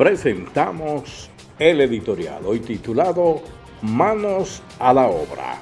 presentamos el editorial, hoy titulado Manos a la obra.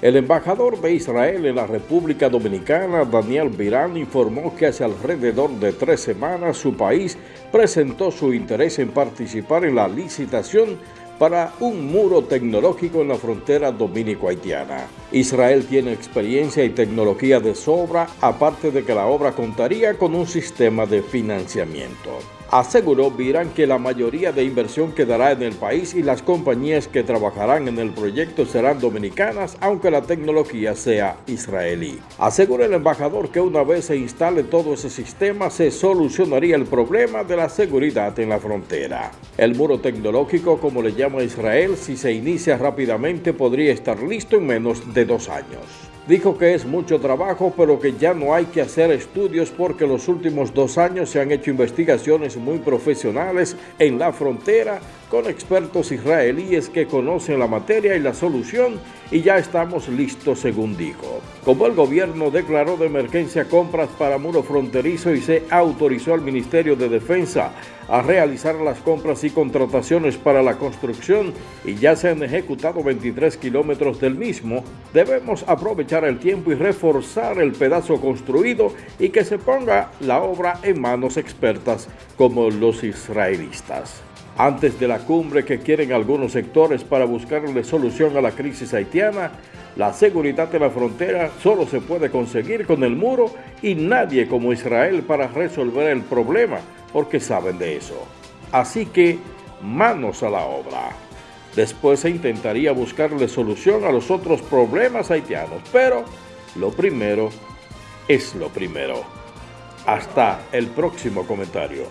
El embajador de Israel en la República Dominicana, Daniel Virán, informó que hace alrededor de tres semanas su país presentó su interés en participar en la licitación para un muro tecnológico en la frontera dominico-haitiana. Israel tiene experiencia y tecnología de sobra, aparte de que la obra contaría con un sistema de financiamiento. Aseguró Virán que la mayoría de inversión quedará en el país y las compañías que trabajarán en el proyecto serán dominicanas, aunque la tecnología sea israelí. Asegura el embajador que una vez se instale todo ese sistema, se solucionaría el problema de la seguridad en la frontera. El muro tecnológico, como le llama Israel, si se inicia rápidamente podría estar listo en menos de dos años. Dijo que es mucho trabajo, pero que ya no hay que hacer estudios porque los últimos dos años se han hecho investigaciones muy profesionales en la frontera con expertos israelíes que conocen la materia y la solución y ya estamos listos según dijo. Como el gobierno declaró de emergencia compras para muro fronterizo y se autorizó al Ministerio de Defensa a realizar las compras y contrataciones para la construcción y ya se han ejecutado 23 kilómetros del mismo, debemos aprovechar el tiempo y reforzar el pedazo construido y que se ponga la obra en manos expertas como los israelistas antes de la cumbre que quieren algunos sectores para buscarle solución a la crisis haitiana, la seguridad de la frontera solo se puede conseguir con el muro y nadie como Israel para resolver el problema, porque saben de eso. Así que, manos a la obra. Después se intentaría buscarle solución a los otros problemas haitianos, pero lo primero es lo primero. Hasta el próximo comentario.